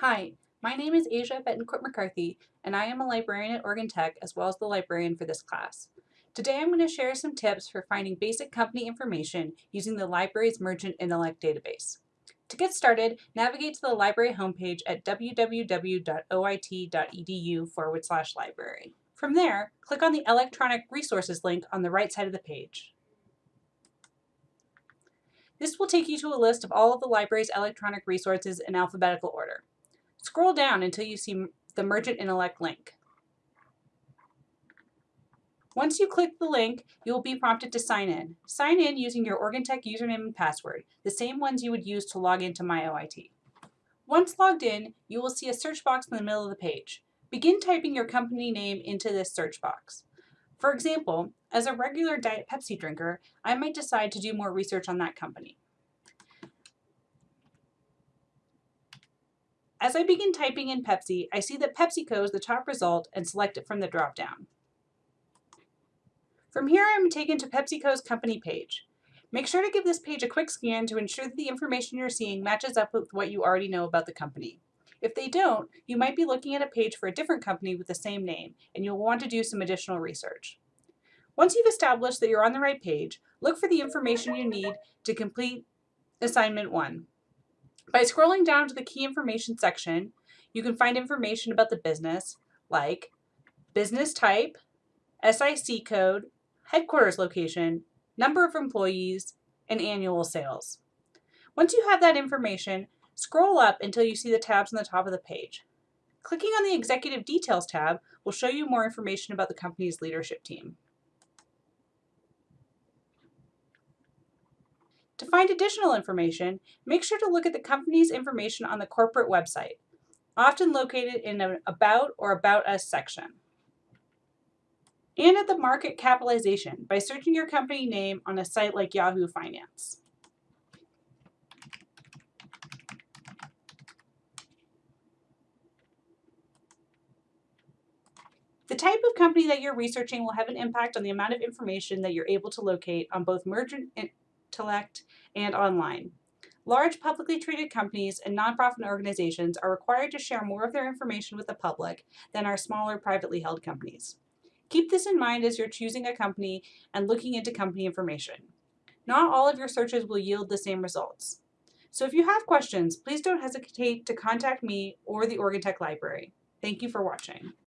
Hi, my name is Asia Betancourt McCarthy, and I am a librarian at Oregon Tech as well as the librarian for this class. Today I'm going to share some tips for finding basic company information using the library's Mergent Intellect database. To get started, navigate to the library homepage at www.oit.edu forward slash library. From there, click on the Electronic Resources link on the right side of the page. This will take you to a list of all of the library's electronic resources in alphabetical order. Scroll down until you see the Mergent Intellect link. Once you click the link, you will be prompted to sign in. Sign in using your Oregon Tech username and password, the same ones you would use to log into MyOIT. Once logged in, you will see a search box in the middle of the page. Begin typing your company name into this search box. For example, as a regular Diet Pepsi drinker, I might decide to do more research on that company. As I begin typing in Pepsi, I see that PepsiCo is the top result and select it from the dropdown. From here, I'm taken to PepsiCo's company page. Make sure to give this page a quick scan to ensure that the information you're seeing matches up with what you already know about the company. If they don't, you might be looking at a page for a different company with the same name, and you'll want to do some additional research. Once you've established that you're on the right page, look for the information you need to complete assignment one. By scrolling down to the key information section, you can find information about the business like business type, SIC code, headquarters location, number of employees, and annual sales. Once you have that information, scroll up until you see the tabs on the top of the page. Clicking on the Executive Details tab will show you more information about the company's leadership team. To find additional information, make sure to look at the company's information on the corporate website, often located in an About or About Us section. And at the market capitalization by searching your company name on a site like Yahoo Finance. The type of company that you're researching will have an impact on the amount of information that you're able to locate on both Mergent Intellect, and online. Large publicly traded companies and nonprofit organizations are required to share more of their information with the public than are smaller privately held companies. Keep this in mind as you're choosing a company and looking into company information. Not all of your searches will yield the same results. So if you have questions, please don't hesitate to contact me or the Oregon Tech Library. Thank you for watching.